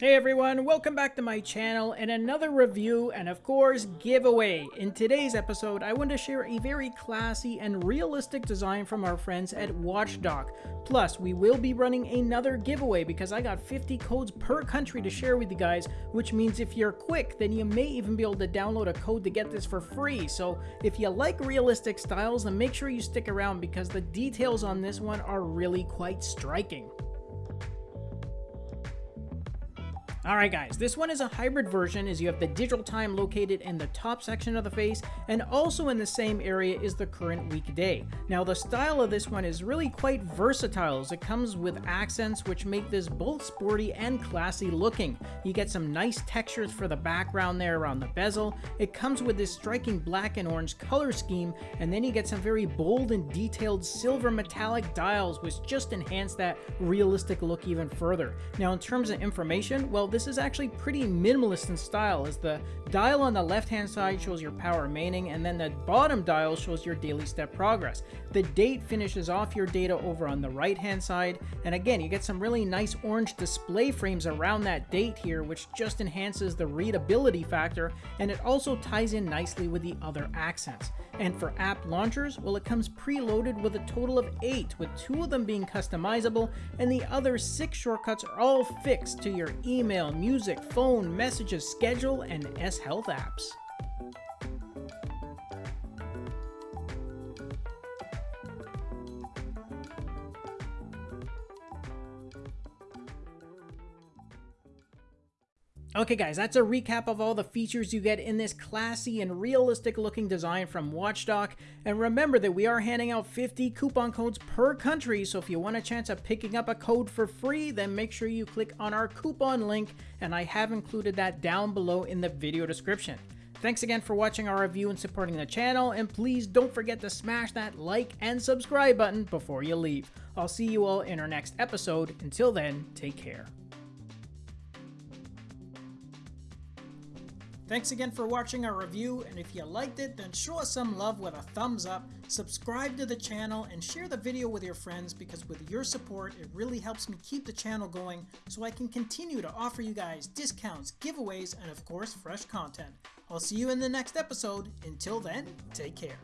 Hey everyone, welcome back to my channel and another review and of course giveaway. In today's episode, I want to share a very classy and realistic design from our friends at Watchdog. Plus, we will be running another giveaway because I got 50 codes per country to share with you guys, which means if you're quick, then you may even be able to download a code to get this for free. So if you like realistic styles, then make sure you stick around because the details on this one are really quite striking. Alright guys, this one is a hybrid version as you have the digital time located in the top section of the face and also in the same area is the current weekday. Now the style of this one is really quite versatile as it comes with accents which make this both sporty and classy looking. You get some nice textures for the background there around the bezel. It comes with this striking black and orange color scheme and then you get some very bold and detailed silver metallic dials which just enhance that realistic look even further. Now in terms of information, well this is actually pretty minimalist in style as the dial on the left hand side shows your power remaining and then the bottom dial shows your daily step progress. The date finishes off your data over on the right hand side and again you get some really nice orange display frames around that date here which just enhances the readability factor and it also ties in nicely with the other accents. And for app launchers, well it comes preloaded with a total of 8 with 2 of them being customizable and the other 6 shortcuts are all fixed to your email email, music, phone, messages, schedule, and S Health apps. Okay guys, that's a recap of all the features you get in this classy and realistic looking design from Watchdog. And remember that we are handing out 50 coupon codes per country, so if you want a chance of picking up a code for free, then make sure you click on our coupon link, and I have included that down below in the video description. Thanks again for watching our review and supporting the channel, and please don't forget to smash that like and subscribe button before you leave. I'll see you all in our next episode. Until then, take care. Thanks again for watching our review, and if you liked it, then show us some love with a thumbs up, subscribe to the channel, and share the video with your friends because with your support, it really helps me keep the channel going so I can continue to offer you guys discounts, giveaways, and of course, fresh content. I'll see you in the next episode. Until then, take care.